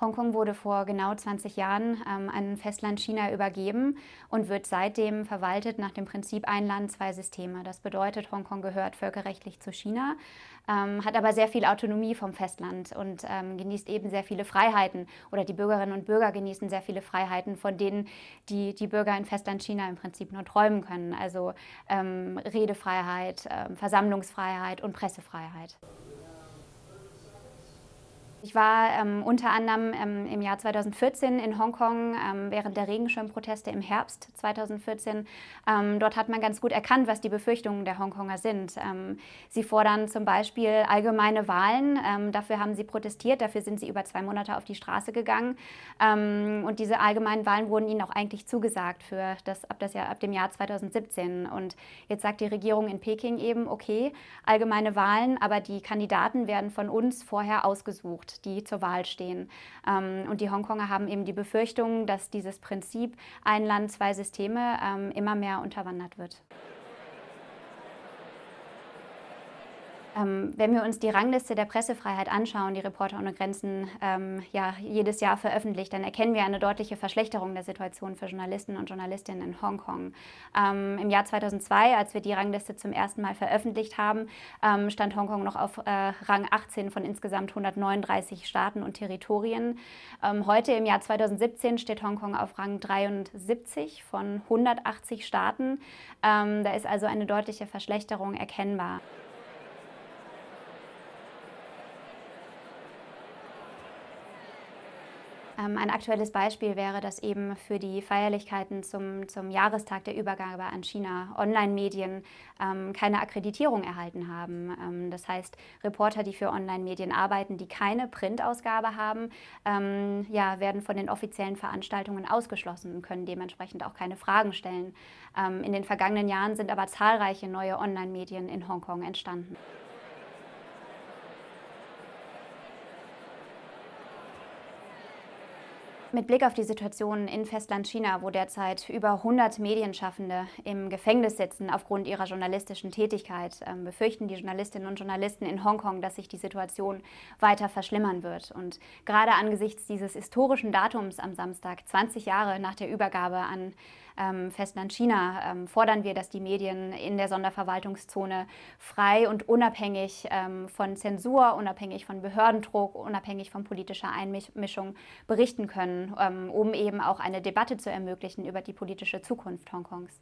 Hongkong wurde vor genau 20 Jahren ähm, an Festland China übergeben und wird seitdem verwaltet nach dem Prinzip ein Land, zwei Systeme. Das bedeutet, Hongkong gehört völkerrechtlich zu China, ähm, hat aber sehr viel Autonomie vom Festland und ähm, genießt eben sehr viele Freiheiten oder die Bürgerinnen und Bürger genießen sehr viele Freiheiten, von denen die, die Bürger in Festland China im Prinzip nur träumen können. Also ähm, Redefreiheit, ähm, Versammlungsfreiheit und Pressefreiheit. Ich war ähm, unter anderem ähm, im Jahr 2014 in Hongkong ähm, während der Regenschirmproteste im Herbst 2014. Ähm, dort hat man ganz gut erkannt, was die Befürchtungen der Hongkonger sind. Ähm, sie fordern zum Beispiel allgemeine Wahlen. Ähm, dafür haben sie protestiert, dafür sind sie über zwei Monate auf die Straße gegangen. und diese allgemeinen Wahlen wurden ihnen auch eigentlich zugesagt für das, ab, das Jahr, ab dem Jahr 2017. Und jetzt sagt die Regierung in Peking eben, okay, allgemeine Wahlen, aber die Kandidaten werden von uns vorher ausgesucht die zur Wahl stehen. Ähm, und die Hongkonger haben eben die Befürchtung, dass dieses Prinzip ein Land, zwei Systeme ähm, immer mehr unterwandert wird. Ähm, wenn wir uns die Rangliste der Pressefreiheit anschauen, die Reporter ohne Grenzen ähm, ja, jedes Jahr veröffentlicht, dann erkennen wir eine deutliche Verschlechterung der Situation für Journalisten und Journalistinnen in Hongkong. Ähm, Im Jahr 2002, als wir die Rangliste zum ersten Mal veröffentlicht haben, ähm, stand Hongkong noch auf äh, Rang 18 von insgesamt 139 Staaten und Territorien. Ähm, heute im Jahr 2017 steht Hongkong auf Rang 73 von 180 Staaten. Ähm, da ist also eine deutliche Verschlechterung erkennbar. Ein aktuelles Beispiel wäre, dass eben für die Feierlichkeiten zum, zum Jahrestag der Übergabe an China Online-Medien ähm, keine Akkreditierung erhalten haben. Ähm, das heißt, Reporter, die für Online-Medien arbeiten, die keine Printausgabe haben, ähm, ja, werden von den offiziellen Veranstaltungen ausgeschlossen und können dementsprechend auch keine Fragen stellen. Ähm, in den vergangenen Jahren sind aber zahlreiche neue Online-Medien in Hongkong entstanden. Mit Blick auf die Situation in Festland China, wo derzeit über 100 Medienschaffende im Gefängnis sitzen aufgrund ihrer journalistischen Tätigkeit, ähm, befürchten die Journalistinnen und Journalisten in Hongkong, dass sich die Situation weiter verschlimmern wird. Und gerade angesichts dieses historischen Datums am Samstag, 20 Jahre nach der Übergabe an ähm, Festland China, ähm, fordern wir, dass die Medien in der Sonderverwaltungszone frei und unabhängig ähm, von Zensur, unabhängig von Behördendruck, unabhängig von politischer Einmischung berichten können, ähm, um eben auch eine Debatte zu ermöglichen über die politische Zukunft Hongkongs.